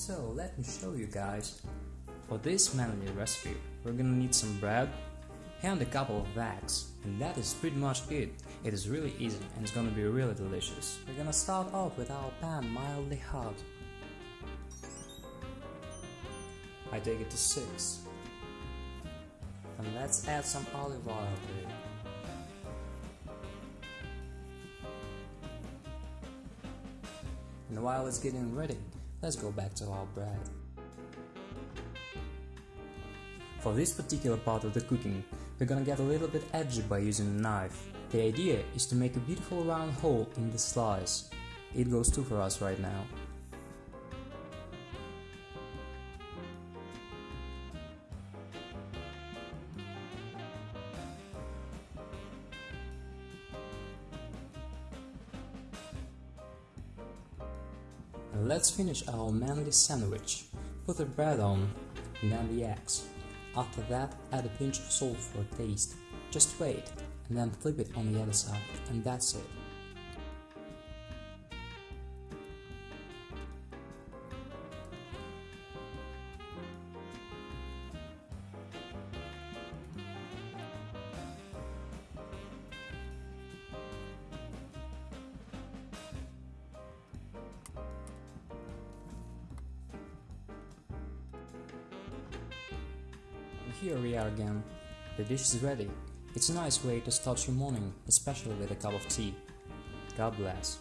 So let me show you guys. For this manly recipe, we're gonna need some bread and a couple of eggs. And that is pretty much it. It is really easy and it's gonna be really delicious. We're gonna start off with our pan mildly hot. I take it to 6. And let's add some olive oil to it. And while it's getting ready, let's go back to our bread. For this particular part of the cooking, we're gonna get a little bit edgy by using a knife. The idea is to make a beautiful round hole in the slice. It goes too for us right now. Let's finish our manly sandwich. Put the bread on, then the eggs. After that, add a pinch of salt for taste. Just wait, and then flip it on the other side, and that's it. Here we are again. The dish is ready. It's a nice way to start your morning, especially with a cup of tea. God bless.